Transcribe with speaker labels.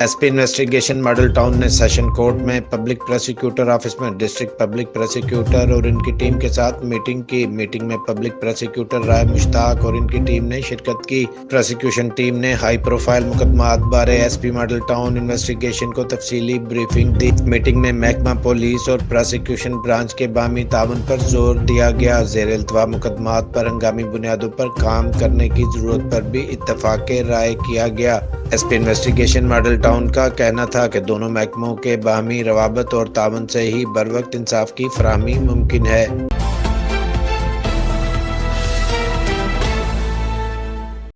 Speaker 1: S P investigation Model Town نے session court میں public prosecutor office میں district public prosecutor اور ان کی ٹیم کے ساتھ میٹنگ کی۔ میٹنگ میں پبلک پروسیکیوٹر رائے مشتاق اور ان کی ٹیم نے شرکت کی۔ پروسیکیوشن ٹیم نے ہائی پروفائل مقدمات بارے S P Model Town investigation کو تفصیلی بریفنگ دی۔ میٹنگ میں محکمہ پولیس اور پروسیکیوشن برانچ کے بامی تعاون پر زور دیا گیا۔ زیر التوا مقدمات پر ہنگامی بنیادوں پر کام کرنے کی ضرورت پر بھی اتفاق رائے کیا گیا۔ S P investigation Model Town کا کہنا تھا کہ دونوں محکموں کے باہمی روابط اور تعاون سے ہی بروقت انصاف کی فراہمی ممکن ہے۔